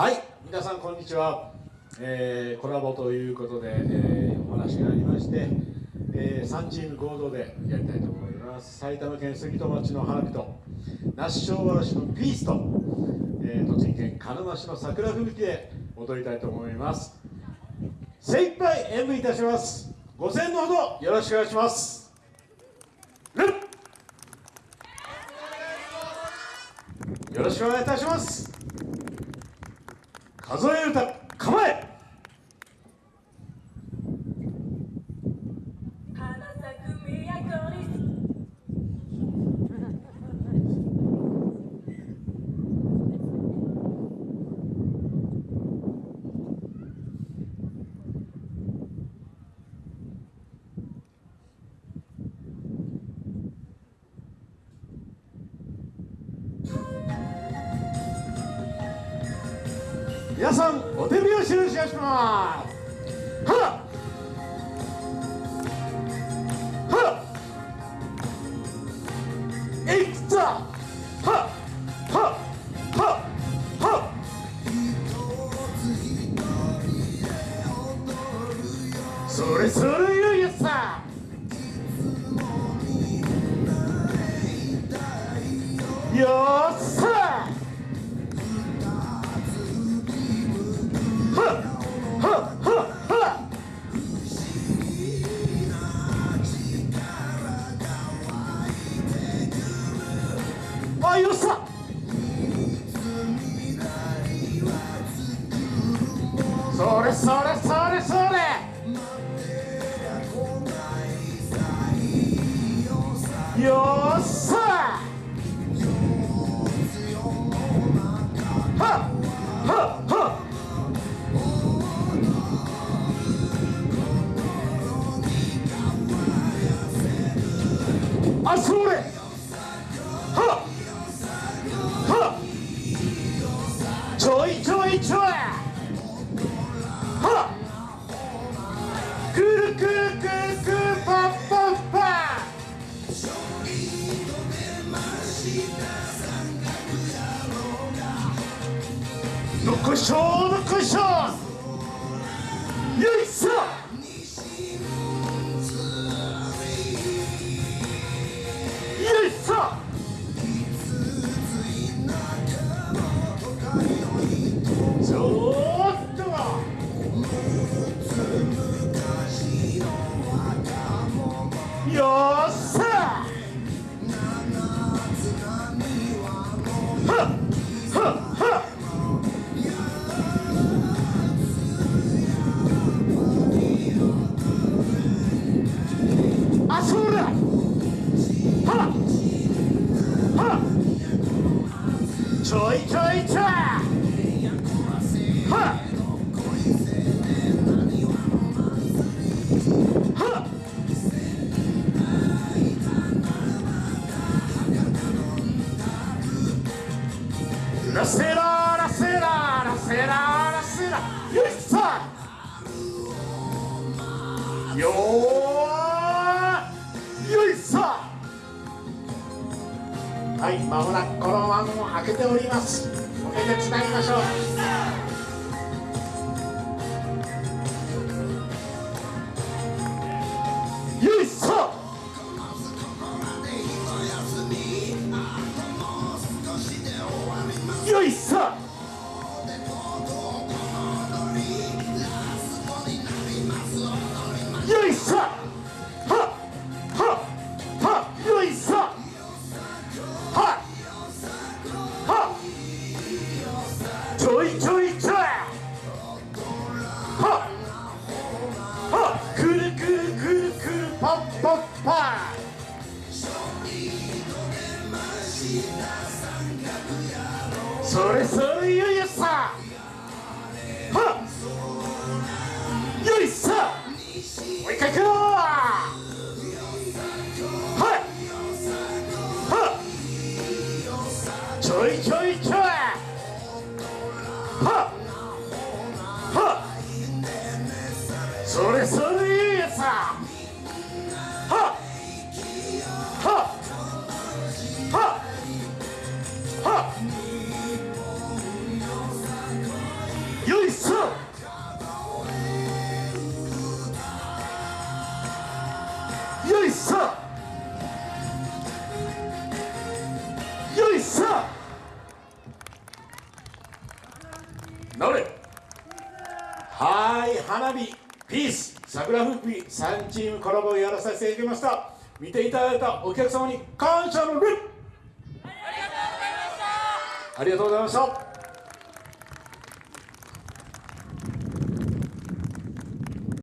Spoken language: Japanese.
はい皆さんこんにちは、えー、コラボということで、えー、お話がありまして、えー、3チーム合同でやりたいと思います。埼玉県杉戸町の花火と那須塩原市のピースと、えー、栃木県鹿沼市の桜吹雪で踊りたいと思います。精一杯演舞いたします。ご声援のほどよろしくお願いします。よろしくお願いいたします。数え歌構え皆さんお手拍子をしますははえい。くぞははははそれそれよやさよっそれそれそれそれ。よっさはっはっはっ。あそれはっはっ。ちょいちょいちょい。るくるくるくるパッパッパどこしょどっこいしょよいしょはっ。はラセララセララセララセラ。よいしょよーよいしょはいまもなくこの門を開けております。お手でつなぎましょう。ちょいちょいちょい。はっ。はっ。くるくるくるくるパッパッパそれそれよいよっさ。はっ。よいっさ。もう一回行くよはい。はっ。ちょいちょいちょい。は直れ。はい花火ピース桜吹雪3チームコラボをやらさせていただきました。見ていただいたお客様に感謝の礼ありがとうございました